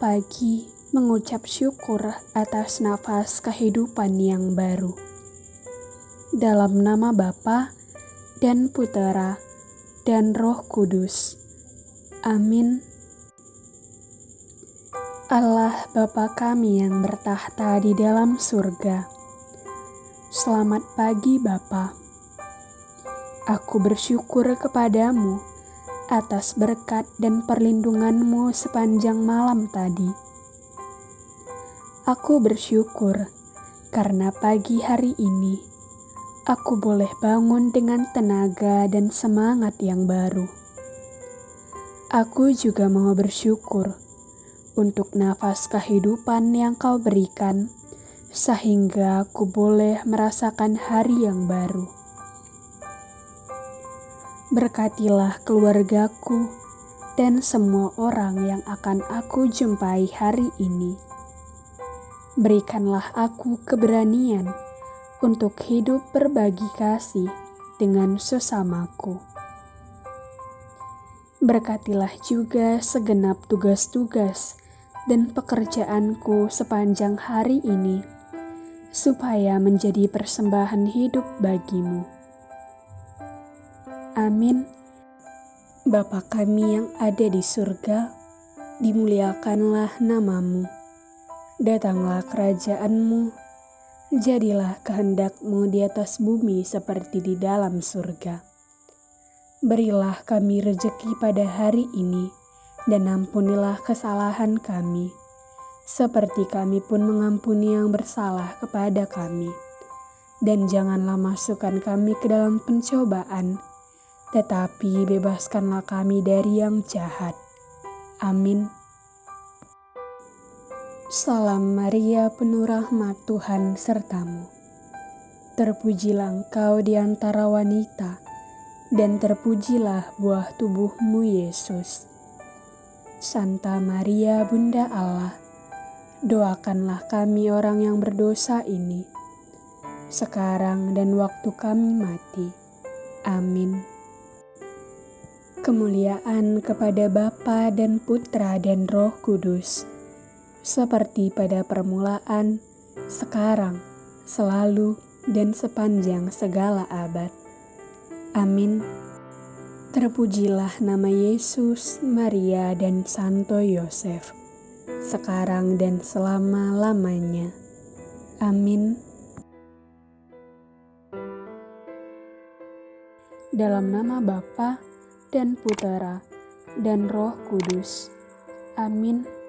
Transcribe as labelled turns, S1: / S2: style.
S1: pagi mengucap syukur atas nafas kehidupan yang baru. Dalam nama Bapa dan Putera dan Roh Kudus. Amin. Allah Bapa kami yang bertahta di dalam surga. Selamat pagi Bapa. Aku bersyukur kepadamu atas berkat dan perlindunganmu sepanjang malam tadi. Aku bersyukur karena pagi hari ini aku boleh bangun dengan tenaga dan semangat yang baru. Aku juga mau bersyukur untuk nafas kehidupan yang kau berikan, sehingga aku boleh merasakan hari yang baru. Berkatilah keluargaku dan semua orang yang akan aku jumpai hari ini. Berikanlah aku keberanian untuk hidup berbagi kasih dengan sesamaku. Berkatilah juga segenap tugas-tugas dan pekerjaanku sepanjang hari ini, supaya menjadi persembahan hidup bagimu. Amin. Bapa kami yang ada di surga, dimuliakanlah namamu. Datanglah kerajaanmu, jadilah kehendakmu di atas bumi seperti di dalam surga. Berilah kami rejeki pada hari ini, dan ampunilah kesalahan kami, seperti kami pun mengampuni yang bersalah kepada kami. Dan janganlah masukkan kami ke dalam pencobaan, tetapi bebaskanlah kami dari yang jahat. Amin. Salam Maria, penuh rahmat Tuhan sertamu. Terpujilah engkau di antara wanita, dan terpujilah buah tubuhmu Yesus. Santa Maria, Bunda Allah, doakanlah kami orang yang berdosa ini, sekarang dan waktu kami mati. Amin. Kemuliaan kepada Bapa dan Putra dan Roh Kudus, seperti pada permulaan, sekarang, selalu, dan sepanjang segala abad. Amin. Terpujilah nama Yesus, Maria, dan Santo Yosef, sekarang dan selama-lamanya. Amin. Dalam nama Bapa dan Putera, dan Roh Kudus. Amin.